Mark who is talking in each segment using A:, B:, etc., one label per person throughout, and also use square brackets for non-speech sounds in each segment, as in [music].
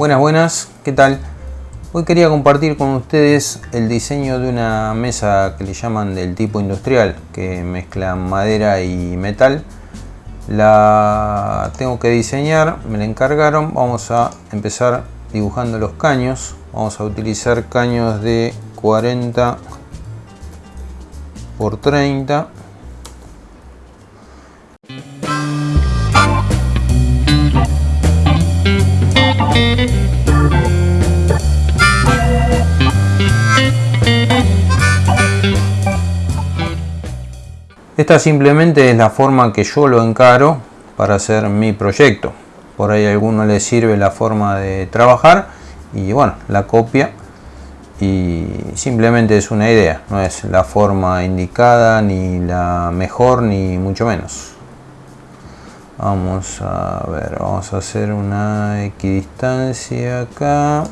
A: Buenas, buenas, ¿qué tal? Hoy quería compartir con ustedes el diseño de una mesa que le llaman del tipo industrial, que mezcla madera y metal. La tengo que diseñar, me la encargaron, vamos a empezar dibujando los caños. Vamos a utilizar caños de 40 por 30 Esta simplemente es la forma que yo lo encaro para hacer mi proyecto. Por ahí a alguno le sirve la forma de trabajar y bueno, la copia y simplemente es una idea, no es la forma indicada ni la mejor ni mucho menos. Vamos a ver, vamos a hacer una equidistancia acá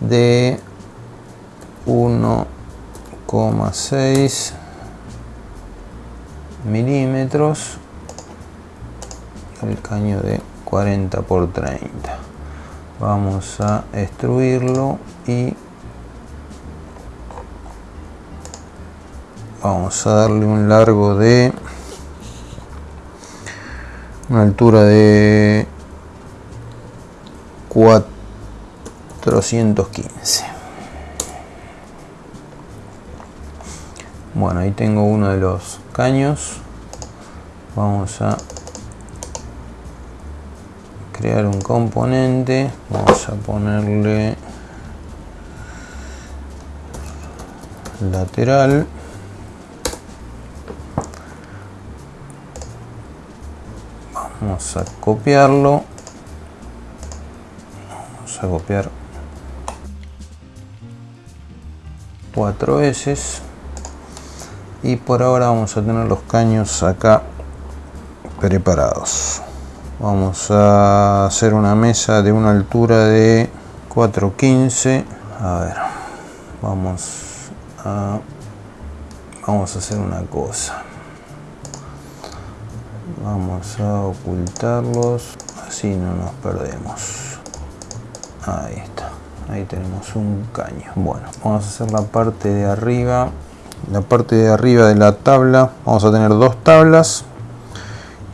A: de 1,6 milímetros el caño de 40 por 30 vamos a extruirlo y vamos a darle un largo de una altura de 415 bueno ahí tengo uno de los caños. Vamos a crear un componente. Vamos a ponerle lateral. Vamos a copiarlo. Vamos a copiar cuatro S y por ahora vamos a tener los caños acá preparados. Vamos a hacer una mesa de una altura de 415 a ver vamos a vamos a hacer una cosa. Vamos a ocultarlos. Así no nos perdemos. Ahí está. Ahí tenemos un caño. Bueno vamos a hacer la parte de arriba la parte de arriba de la tabla vamos a tener dos tablas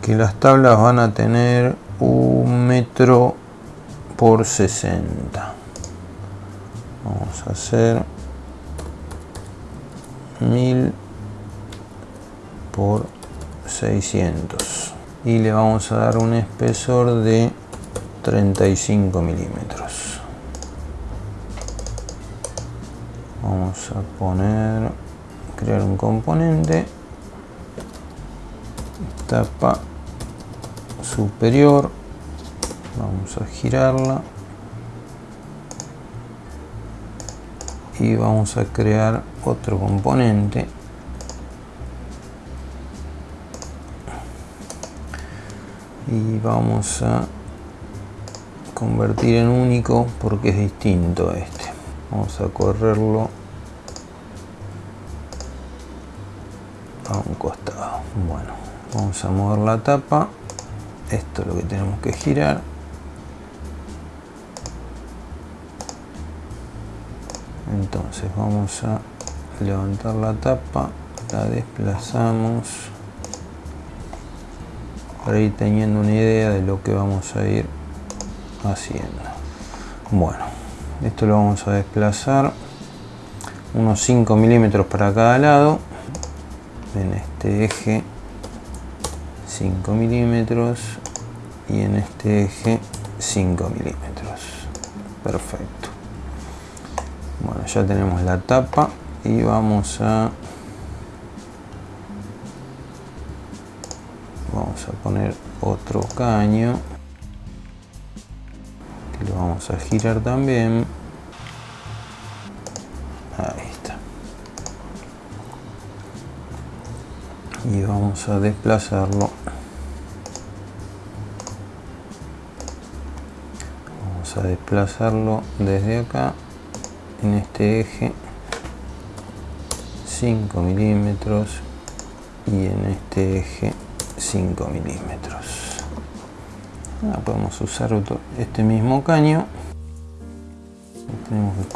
A: que las tablas van a tener un metro por 60 vamos a hacer 1000 por 600 y le vamos a dar un espesor de 35 milímetros. Vamos a poner crear un componente tapa superior vamos a girarla y vamos a crear otro componente. Y vamos a convertir en único porque es distinto a este. Vamos a correrlo a un costado. Bueno vamos a mover la tapa. Esto es lo que tenemos que girar. Entonces vamos a levantar la tapa. La desplazamos. Para ir teniendo una idea de lo que vamos a ir haciendo. Bueno esto lo vamos a desplazar unos 5 milímetros para cada lado en este eje 5 milímetros y en este eje 5 milímetros. Perfecto. Bueno ya tenemos la tapa y vamos a vamos a poner otro caño que lo vamos a girar también vamos a desplazarlo. Vamos a desplazarlo desde acá en este eje 5 milímetros y en este eje 5 milímetros. Ah, podemos usar este mismo caño. Tenemos que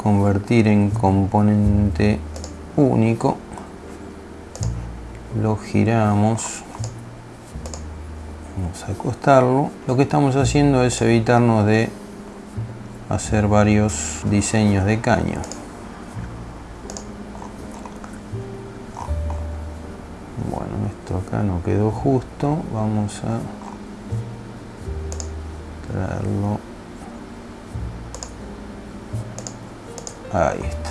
A: convertir en componente único lo giramos. Vamos a acostarlo. Lo que estamos haciendo es evitarnos de hacer varios diseños de caño. Bueno esto acá no quedó justo. Vamos a traerlo. Ahí está.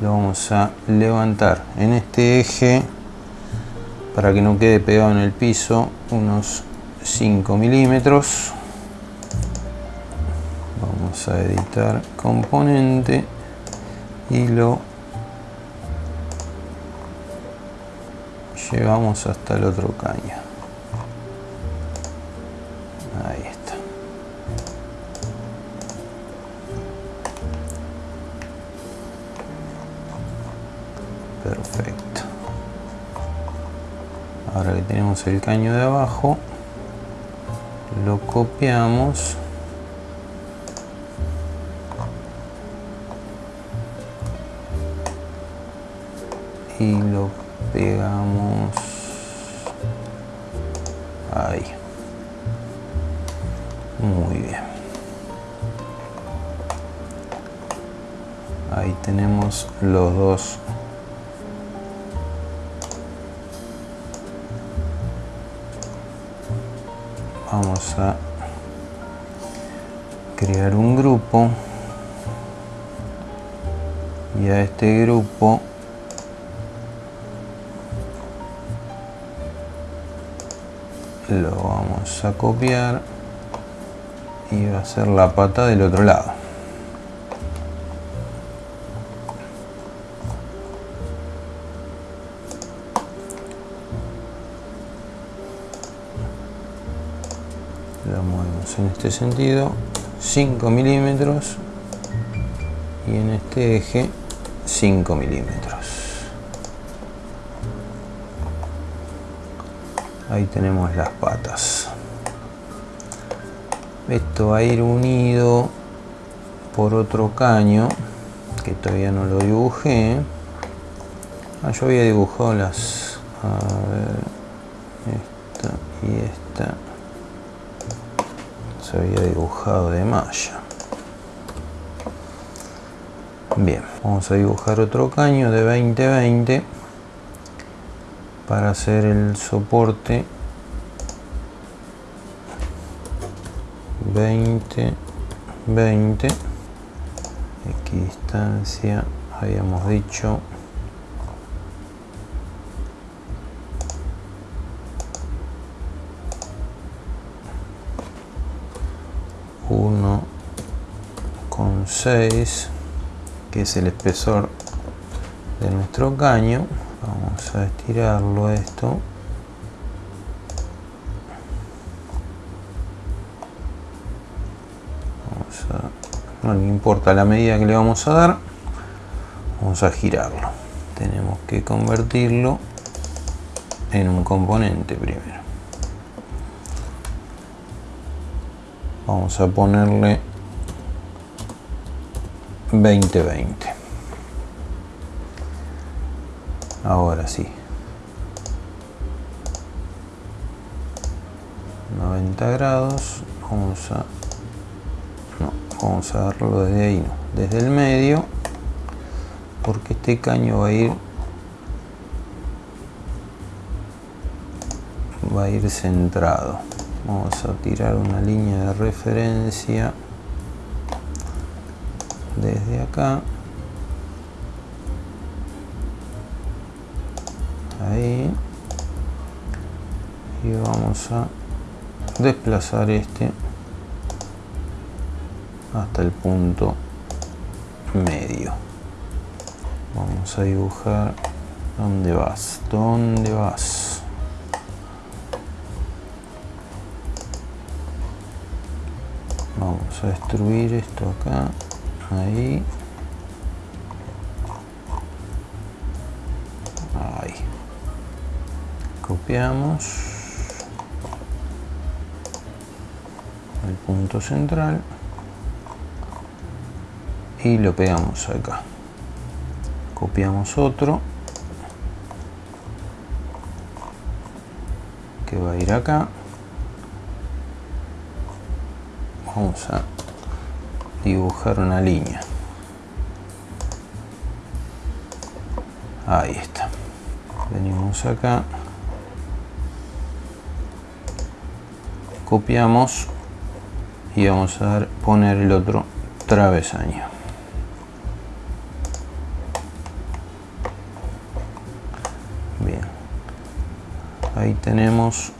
A: Lo vamos a levantar en este eje para que no quede pegado en el piso unos 5 milímetros. Vamos a editar componente y lo llevamos hasta el otro caño el caño de abajo. Lo copiamos. Y lo pegamos ahí. Muy bien. Ahí tenemos los dos vamos a crear un grupo. Y a este grupo lo vamos a copiar y va a ser la pata del otro lado este sentido 5 milímetros y en este eje 5 milímetros. Ahí tenemos las patas. Esto va a ir unido por otro caño que todavía no lo dibujé. Ah, yo había dibujado las a ver esta y esta se había dibujado de malla. Bien vamos a dibujar otro caño de 20-20 para hacer el soporte. 20 20 equidistancia habíamos dicho 1,6 que es el espesor de nuestro caño. Vamos a estirarlo esto. No importa la medida que le vamos a dar vamos a girarlo. Tenemos que convertirlo en un componente primero vamos a ponerle 20-20 ahora sí. 90 grados vamos a no, vamos a darlo desde ahí no, desde el medio porque este caño va a ir va a ir centrado vamos a tirar una línea de referencia desde acá. Ahí. Y vamos a desplazar este hasta el punto medio. Vamos a dibujar dónde vas dónde vas vamos a destruir esto acá. Ahí. Ahí. Copiamos. El punto central. Y lo pegamos acá. Copiamos otro. Que va a ir acá vamos a dibujar una línea. Ahí está. Venimos acá. Copiamos y vamos a dar, poner el otro travesaño. Bien. Ahí tenemos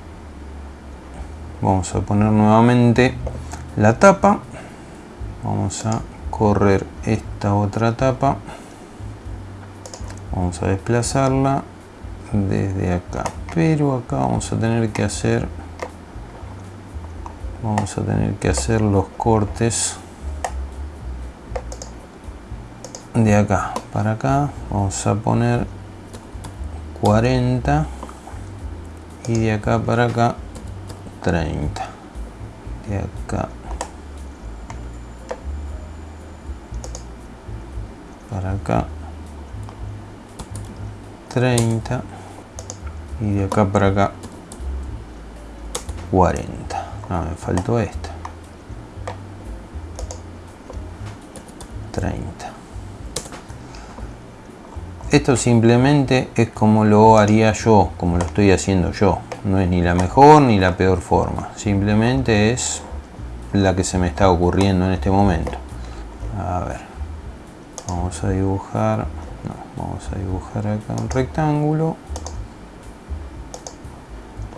A: vamos a poner nuevamente la tapa. Vamos a correr esta otra tapa. Vamos a desplazarla desde acá. Pero acá vamos a tener que hacer vamos a tener que hacer los cortes de acá para acá. Vamos a poner 40 y de acá para acá 30 de acá para acá. 30 y de acá para acá 40 no, me faltó esta. 30 esto simplemente es como lo haría yo como lo estoy haciendo yo. No es ni la mejor ni la peor forma. Simplemente es la que se me está ocurriendo en este momento. A ver vamos a dibujar vamos a dibujar acá un rectángulo.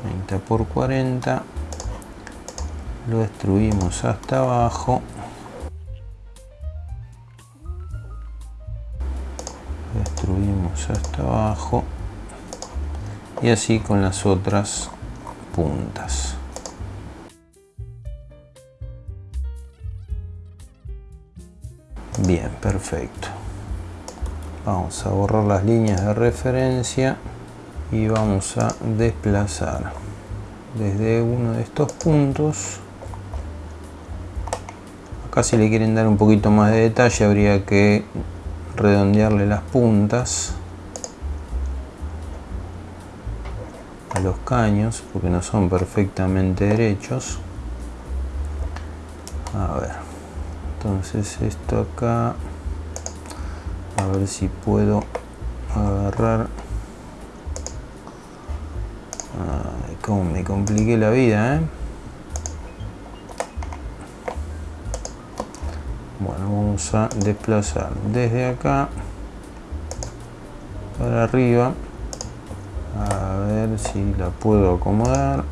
A: 30 por 40 lo destruimos hasta abajo. Destruimos hasta abajo. Y así con las otras puntas bien perfecto. Vamos a borrar las líneas de referencia y vamos a desplazar desde uno de estos puntos. Acá si le quieren dar un poquito más de detalle habría que redondearle las puntas a los caños porque no son perfectamente derechos. A ver entonces esto acá a ver si puedo agarrar. Ay, como me compliqué la vida ¿eh? bueno vamos a desplazar desde acá para arriba. A ver si la puedo acomodar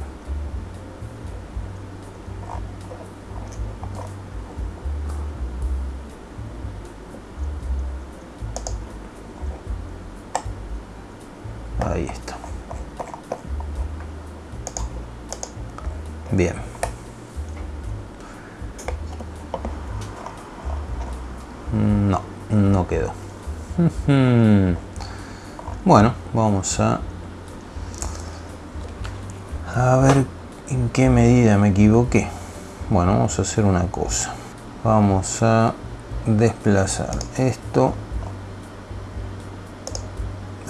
A: ahí está. Bien. No, no quedó. [laughs] Bueno, vamos a a ver en qué medida me equivoqué. Bueno, vamos a hacer una cosa. Vamos a desplazar esto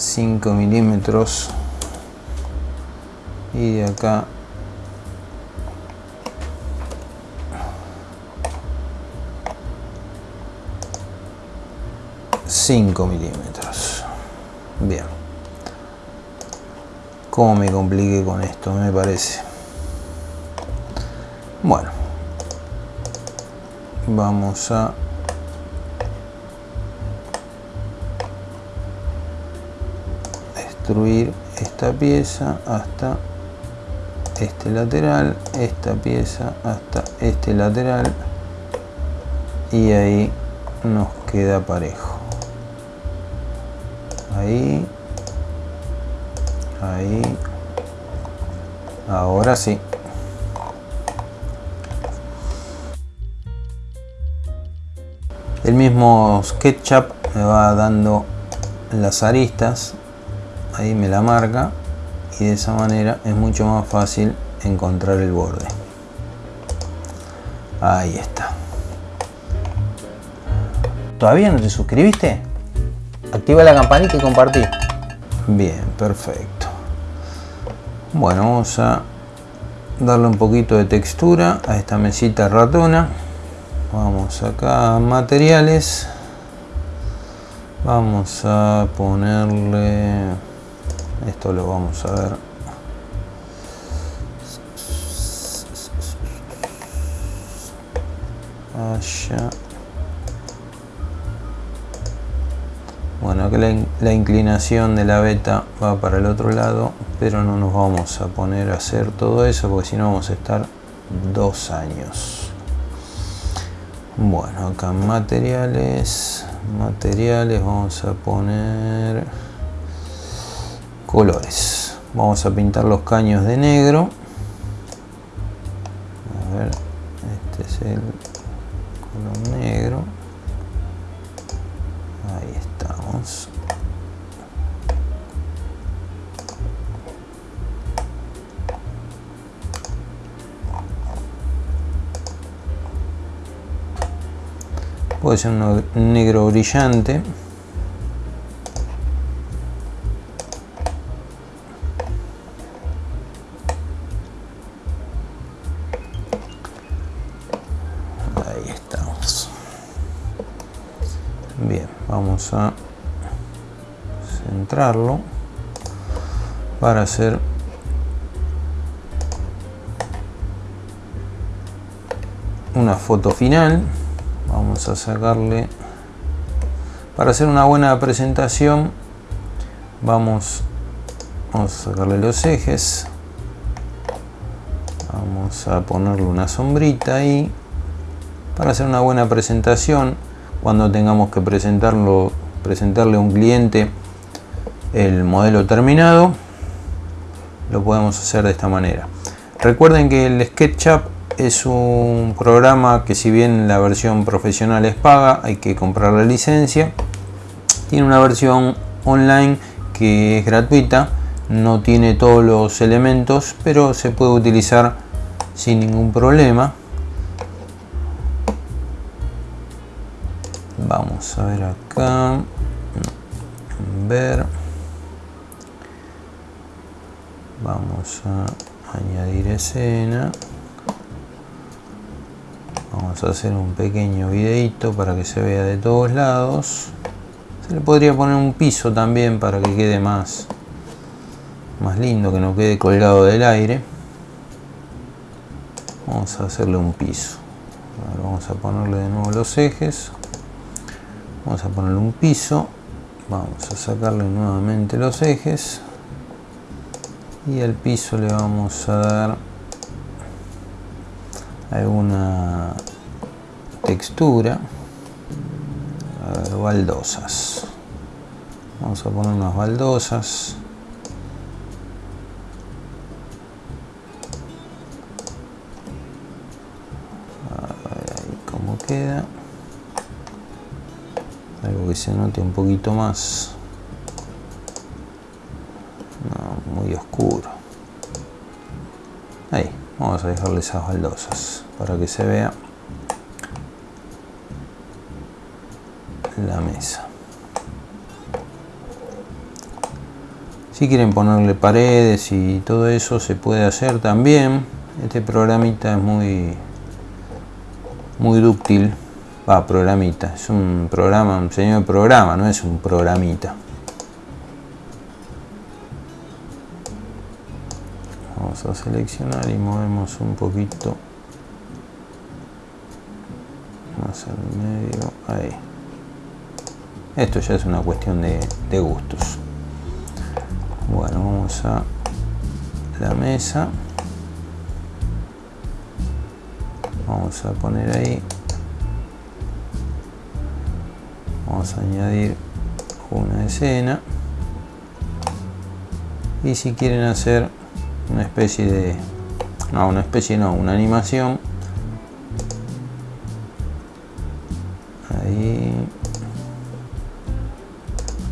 A: 5 milímetros. Y de acá. Cinco milímetros. Bien. Como me compliqué con esto me parece. Bueno. Vamos a destruir esta pieza hasta este lateral esta pieza hasta este lateral y ahí nos queda parejo. Ahí ahí ahora sí. El mismo SketchUp me va dando las aristas ahí me la marca y de esa manera es mucho más fácil encontrar el borde Ahí está. ¿Todavía no te suscribiste? Activa la campanita y compartí. Bien, perfecto. Bueno, vamos a darle un poquito de textura a esta mesita ratona. Vamos acá a materiales. Vamos a ponerle... Esto lo vamos a ver. Allá. Bueno que la, inclinación de la beta va para el otro lado pero no nos vamos a poner a hacer todo eso porque si no vamos a estar dos años. Bueno acá materiales materiales vamos a poner colores. Vamos a pintar los caños de negro. A ver este es el negro. Ahí estamos. Puede ser un negro brillante a centrarlo para hacer una foto final. Vamos a sacarle para hacer una buena presentación vamos, vamos a sacarle los ejes. Vamos a ponerle una sombrita ahí para hacer una buena presentación cuando tengamos que presentarlo, presentarle a un cliente el modelo terminado, lo podemos hacer de esta manera. Recuerden que el SketchUp es un programa que si bien la versión profesional es paga, hay que comprar la licencia. Tiene una versión online que es gratuita, no tiene todos los elementos, pero se puede utilizar sin ningún problema. Vamos a ver acá. Ver. Vamos a añadir escena. Vamos a hacer un pequeño videito para que se vea de todos lados. Se le podría poner un piso también para que quede más más lindo que no quede colgado del aire. Vamos a hacerle un piso. Vamos a ponerle de nuevo los ejes vamos a ponerle un piso. Vamos a sacarle nuevamente los ejes. Y al piso le vamos a dar alguna textura a baldosas. Vamos a poner unas baldosas. A ver cómo queda que se note un poquito más. Muy oscuro. Ahí vamos a dejarle esas baldosas para que se vea la mesa. Si quieren ponerle paredes y todo eso se puede hacer también. Este programita es muy muy dúctil Va, programita. Es un programa, un señor programa, no es un programita. Vamos a seleccionar y movemos un poquito más al medio. Ahí. Esto ya es una cuestión de, de gustos. Bueno, vamos a la mesa. Vamos a poner ahí vamos a añadir una escena. Y si quieren hacer una especie de no una especie no una animación. Ahí.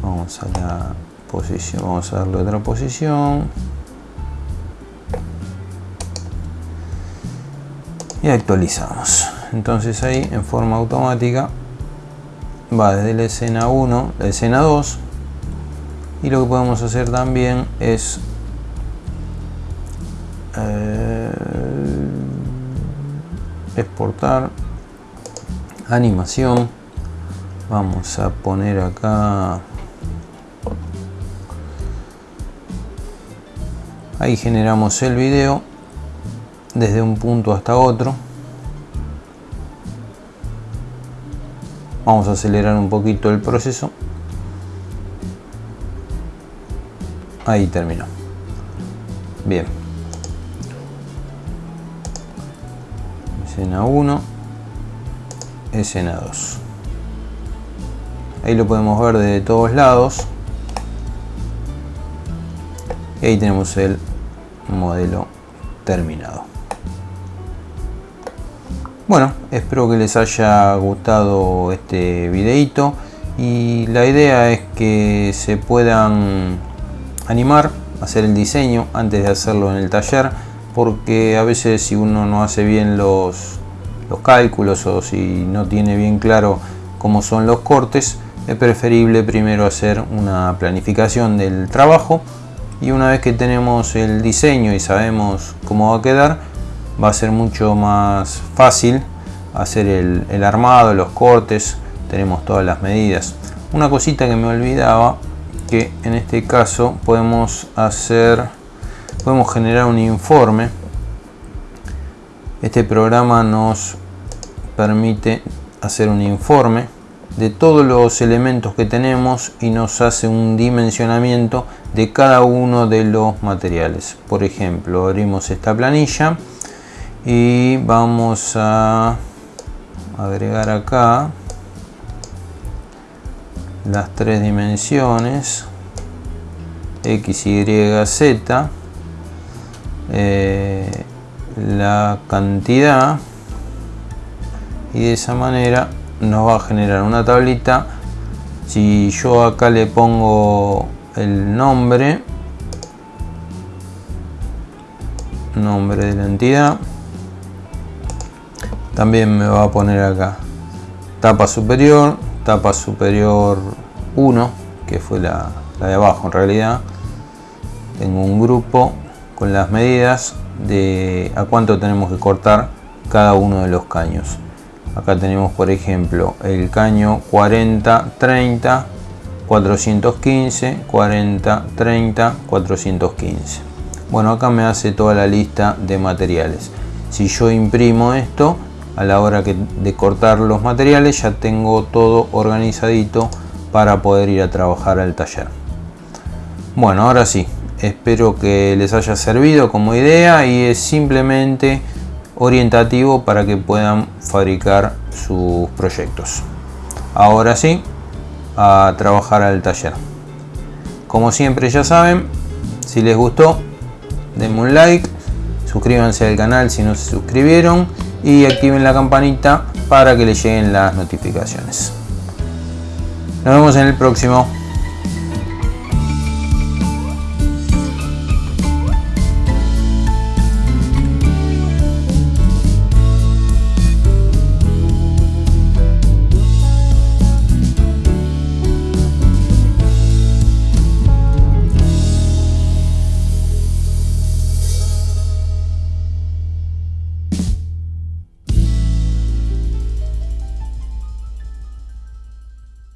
A: Vamos a la posición vamos a darle otra posición. Y actualizamos. Entonces ahí en forma automática va desde la escena 1 la escena 2 y lo que podemos hacer también es eh, exportar animación. Vamos a poner acá ahí generamos el video desde un punto hasta otro vamos a acelerar un poquito el proceso. Ahí terminó. Bien. Escena 1 escena 2 ahí lo podemos ver de todos lados. Y ahí tenemos el modelo terminado bueno espero que les haya gustado este videito y la idea es que se puedan animar hacer el diseño antes de hacerlo en el taller porque a veces si uno no hace bien los, los cálculos o si no tiene bien claro cómo son los cortes es preferible primero hacer una planificación del trabajo y una vez que tenemos el diseño y sabemos cómo va a quedar va a ser mucho más fácil hacer el, armado, los cortes, tenemos todas las medidas. Una cosita que me olvidaba que en este caso podemos hacer podemos generar un informe este programa nos permite hacer un informe de todos los elementos que tenemos y nos hace un dimensionamiento de cada uno de los materiales por ejemplo abrimos esta planilla y vamos a agregar acá las tres dimensiones x, y, z eh, la cantidad y de esa manera nos va a generar una tablita. Si yo acá le pongo el nombre nombre de la entidad también me va a poner acá. Tapa superior tapa superior 1 que fue la, la de abajo en realidad. Tengo un grupo con las medidas de a cuánto tenemos que cortar cada uno de los caños. Acá tenemos por ejemplo el caño 40 30 415 40 30 415 bueno acá me hace toda la lista de materiales. Si yo imprimo esto a la hora de cortar los materiales ya tengo todo organizadito para poder ir a trabajar al taller. Bueno ahora sí espero que les haya servido como idea y es simplemente orientativo para que puedan fabricar sus proyectos. Ahora sí a trabajar al taller. Como siempre ya saben si les gustó denme un like suscríbanse al canal si no se suscribieron y activen la campanita para que les lleguen las notificaciones. Nos vemos en el próximo